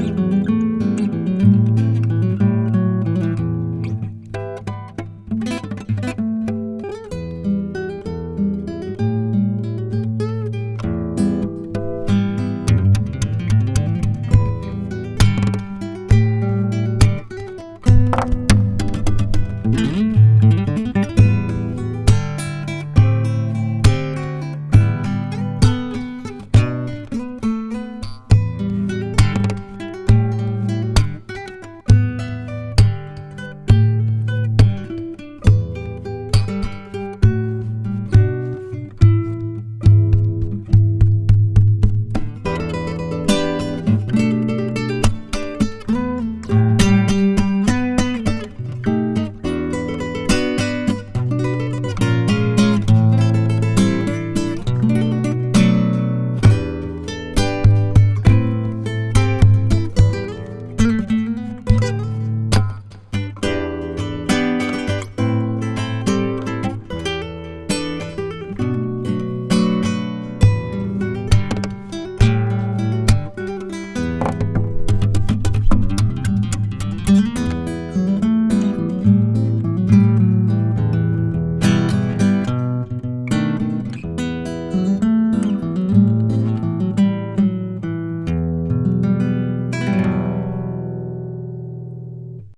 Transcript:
you. Mm-hmm.